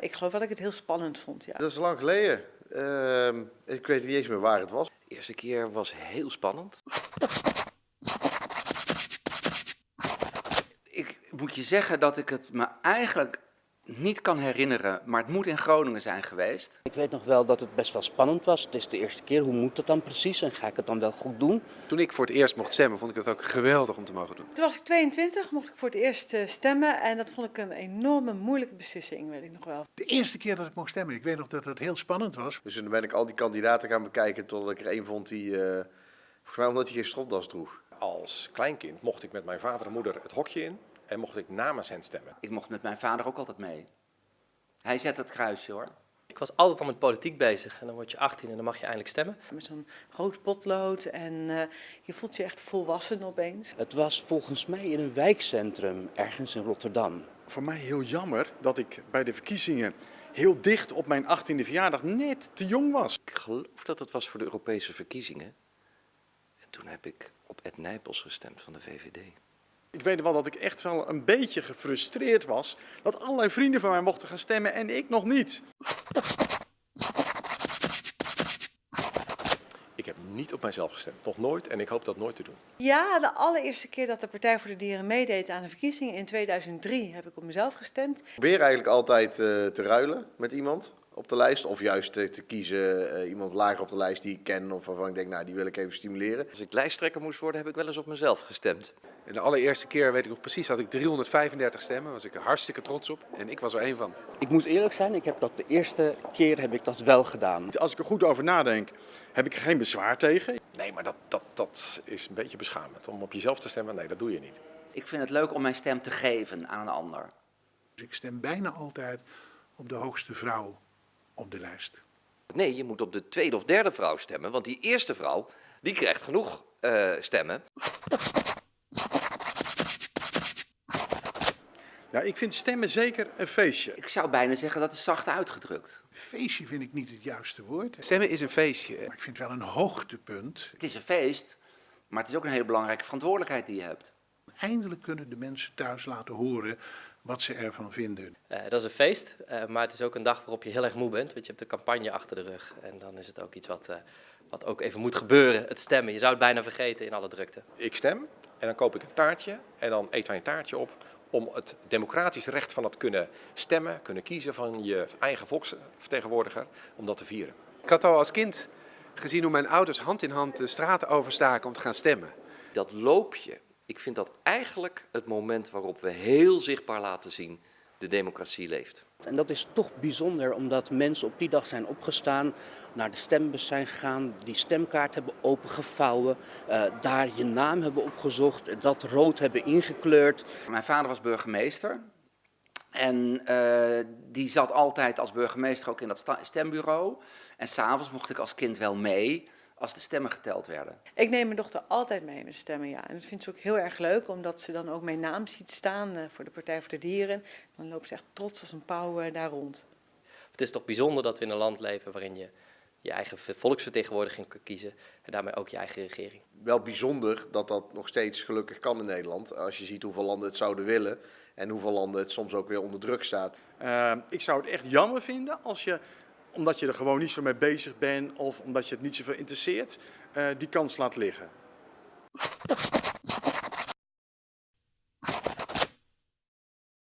Ik geloof dat ik het heel spannend vond, ja. Dat is lang geleden. Ehm, ik weet niet eens meer waar het was. De eerste keer was heel spannend. ik moet je zeggen dat ik het me eigenlijk niet kan herinneren, maar het moet in Groningen zijn geweest. Ik weet nog wel dat het best wel spannend was. Het is de eerste keer. Hoe moet dat dan precies? En ga ik het dan wel goed doen? Toen ik voor het eerst mocht stemmen, vond ik het ook geweldig om te mogen doen. Toen was ik 22, mocht ik voor het eerst eh, stemmen en dat vond ik een enorme moeilijke beslissing, weet ik nog wel. De eerste keer dat ik mocht stemmen, ik weet nog dat het heel spannend was. Dus toen ben ik al die kandidaten gaan bekijken totdat ik er één vond die, eh, volgens mij omdat hij geen stropdas droeg. Als kleinkind mocht ik met mijn vader en moeder het hokje in en mocht ik namens hen stemmen. Ik mocht met mijn vader ook altijd mee. Hij zet het kruisje hoor. Ik was altijd al met politiek bezig en dan word je 18 en dan mag je eindelijk stemmen. Met zo'n rood potlood en eh, je voelt je echt volwassen opeens. Het was volgens mij in een wijkcentrum ergens in Rotterdam. Voor mij heel jammer dat ik bij de verkiezingen heel dicht op mijn 18e verjaardag net te jong was. Ik geloof dat het was voor de Europese verkiezingen. En toen heb ik op Ed Nijpels gestemd van de VVD. Ik weet wel dat ik echt wel een beetje gefrustreerd was dat allerlei vrienden van mij mochten gaan stemmen en ik nog niet. Ik heb niet op mijzelf gestemd, nog nooit en ik hoop dat nooit te doen. Ja, de allereerste keer dat de Partij voor de Dieren meedeed aan de verkiezingen in 2003 heb ik op mezelf gestemd. Ik probeer eigenlijk altijd eh, te ruilen met iemand op de lijst. Of juist eh, te kiezen eh, iemand lager op de lijst die ik ken of waarvan ik denk, nou die wil ik even stimuleren. Als ik lijsttrekker moest worden, heb ik wel eens op mezelf gestemd. En de allereerste keer, weet ik nog precies, had ik 335 stemmen. was ik er hartstikke trots op. En ik was er één van. Ik moet eerlijk zijn, ik heb dat de eerste keer heb ik dat wel gedaan. Als ik er goed over nadenk, heb ik er geen bezwaar tegen. Nee, maar dat, dat, dat is een beetje beschamend. Om op jezelf te stemmen, nee, dat doe je niet. Ik vind het leuk om mijn stem te geven aan een ander. Dus ik stem bijna altijd op de hoogste vrouw op de lijst. Nee, je moet op de tweede of derde vrouw stemmen, want die eerste vrouw, die krijgt genoeg eh, stemmen. Ja, ik vind stemmen zeker een feestje. Ik zou bijna zeggen dat is zacht uitgedrukt. Feestje vind ik niet het juiste woord. Stemmen is een feestje. Maar ik vind het wel een hoogtepunt. Het is een feest, maar het is ook een hele belangrijke verantwoordelijkheid die je hebt. Eindelijk kunnen de mensen thuis laten horen wat ze ervan vinden. Eh, dat is een feest, eh, maar het is ook een dag waarop je heel erg moe bent, want je hebt de campagne achter de rug. En dan is het ook iets wat, eh, wat ook even moet gebeuren, het stemmen. Je zou het bijna vergeten in alle drukte. Ik stem en dan koop ik een taartje en dan eten wij een taartje op om het democratisch recht van het kunnen stemmen, kunnen kiezen van je eigen volksvertegenwoordiger, om dat te vieren. Ik had al als kind gezien hoe mijn ouders hand in hand de straten overstaken om te gaan stemmen. Dat loopje, ik vind dat eigenlijk het moment waarop we heel zichtbaar laten zien de democratie leeft. En dat is toch bijzonder omdat mensen op die dag zijn opgestaan, naar de stembus zijn gegaan, die stemkaart hebben opengevouwen, uh, daar je naam hebben opgezocht, dat rood hebben ingekleurd. Mijn vader was burgemeester en uh, die zat altijd als burgemeester ook in dat stembureau. En s'avonds mocht ik als kind wel mee als de stemmen geteld werden. Ik neem mijn dochter altijd mee met stemmen, ja. En dat vindt ze ook heel erg leuk, omdat ze dan ook mijn naam ziet staan uh, voor de Partij voor de Dieren. Dan loopt ze echt trots als een pauw uh, daar rond. Het is toch bijzonder dat we in een land leven waarin je je eigen volksvertegenwoordiging kunt kiezen en daarmee ook je eigen regering. Wel bijzonder dat dat nog steeds gelukkig kan in Nederland. Als je ziet hoeveel landen het zouden willen en hoeveel landen het soms ook weer onder druk staat. Uh, ik zou het echt jammer vinden als je omdat je er gewoon niet zo mee bezig bent of omdat je het niet zoveel interesseert, uh, die kans laat liggen.